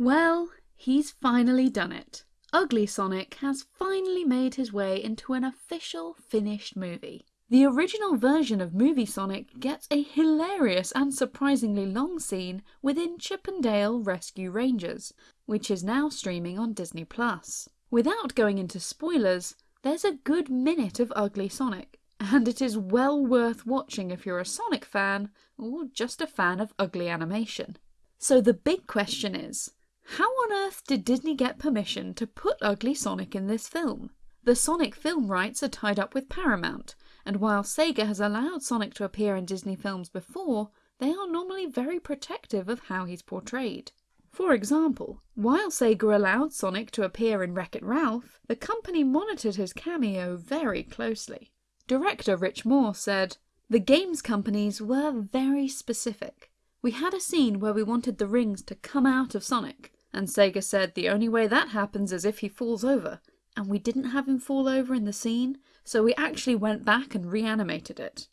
Well, he's finally done it. Ugly Sonic has finally made his way into an official finished movie. The original version of Movie Sonic gets a hilarious and surprisingly long scene within Chip 'n Dale Rescue Rangers, which is now streaming on Disney+. Without going into spoilers, there's a good minute of Ugly Sonic, and it is well worth watching if you're a Sonic fan or just a fan of ugly animation. So the big question is, how on earth did Disney get permission to put Ugly Sonic in this film? The Sonic film rights are tied up with Paramount, and while Sega has allowed Sonic to appear in Disney films before, they are normally very protective of how he's portrayed. For example, while Sega allowed Sonic to appear in Wreck-It Ralph, the company monitored his cameo very closely. Director Rich Moore said, The games companies were very specific. We had a scene where we wanted the rings to come out of Sonic, and Sega said the only way that happens is if he falls over, and we didn't have him fall over in the scene, so we actually went back and reanimated it.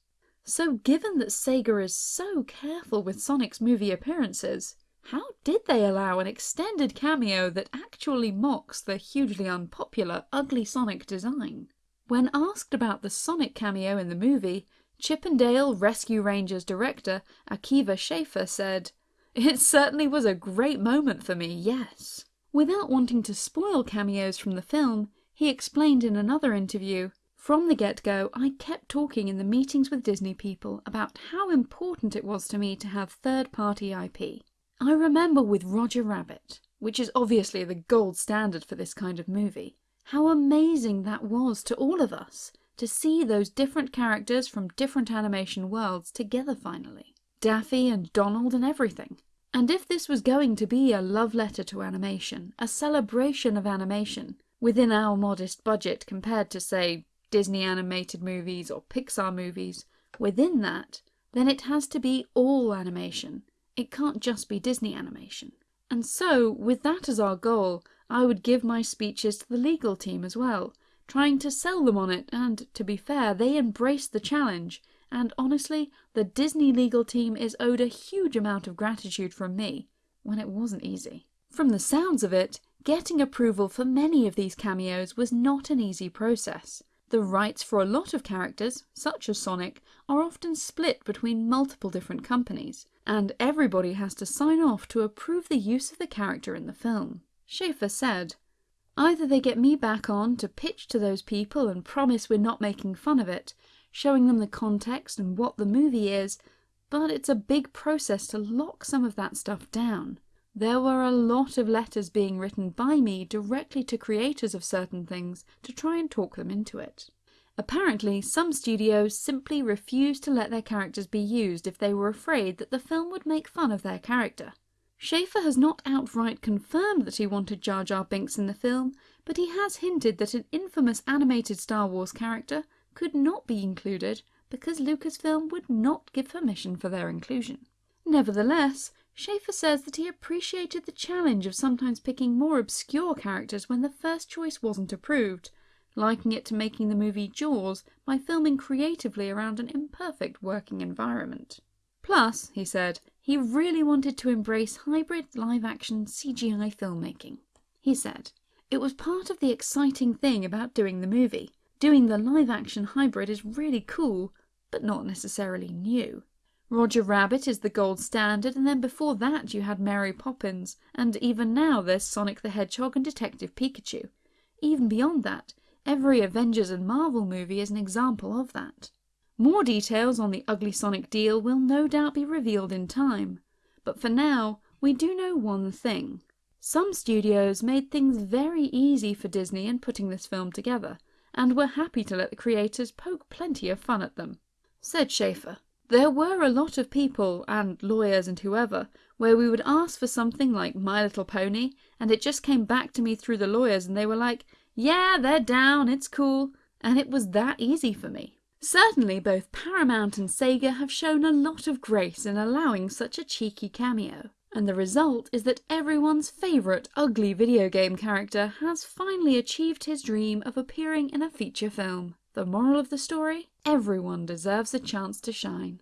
So given that Sega is so careful with Sonic's movie appearances, how did they allow an extended cameo that actually mocks the hugely unpopular Ugly Sonic design? When asked about the Sonic cameo in the movie, Chip 'n Dale Rescue Rangers director Akiva Schaffer said, it certainly was a great moment for me, yes. Without wanting to spoil cameos from the film, he explained in another interview, From the get-go, I kept talking in the meetings with Disney people about how important it was to me to have third-party IP. I remember with Roger Rabbit, which is obviously the gold standard for this kind of movie, how amazing that was to all of us to see those different characters from different animation worlds together finally. Daffy and Donald and everything. And if this was going to be a love letter to animation, a celebration of animation, within our modest budget compared to, say, Disney animated movies or Pixar movies, within that, then it has to be all animation. It can't just be Disney animation. And so, with that as our goal, I would give my speeches to the legal team as well, trying to sell them on it, and, to be fair, they embraced the challenge and honestly, the Disney legal team is owed a huge amount of gratitude from me, when it wasn't easy. From the sounds of it, getting approval for many of these cameos was not an easy process. The rights for a lot of characters, such as Sonic, are often split between multiple different companies, and everybody has to sign off to approve the use of the character in the film. Schaffer said, Either they get me back on to pitch to those people and promise we're not making fun of it, showing them the context and what the movie is, but it's a big process to lock some of that stuff down. There were a lot of letters being written by me directly to creators of certain things to try and talk them into it. Apparently, some studios simply refused to let their characters be used if they were afraid that the film would make fun of their character. Schaffer has not outright confirmed that he wanted Jar Jar Binks in the film, but he has hinted that an infamous animated Star Wars character could not be included because Lucasfilm would not give permission for their inclusion. Nevertheless, Schaffer says that he appreciated the challenge of sometimes picking more obscure characters when the first choice wasn't approved, liking it to making the movie Jaws by filming creatively around an imperfect working environment. Plus, he said, he really wanted to embrace hybrid live-action CGI filmmaking. He said, It was part of the exciting thing about doing the movie. Doing the live action hybrid is really cool, but not necessarily new. Roger Rabbit is the gold standard, and then before that you had Mary Poppins, and even now there's Sonic the Hedgehog and Detective Pikachu. Even beyond that, every Avengers and Marvel movie is an example of that. More details on the Ugly Sonic deal will no doubt be revealed in time, but for now, we do know one thing. Some studios made things very easy for Disney in putting this film together, and were happy to let the creators poke plenty of fun at them. Said Schaffer, There were a lot of people, and lawyers and whoever, where we would ask for something like My Little Pony, and it just came back to me through the lawyers and they were like, yeah, they're down, it's cool, and it was that easy for me. Certainly both Paramount and Sega have shown a lot of grace in allowing such a cheeky cameo and the result is that everyone's favourite ugly video game character has finally achieved his dream of appearing in a feature film. The moral of the story? Everyone deserves a chance to shine.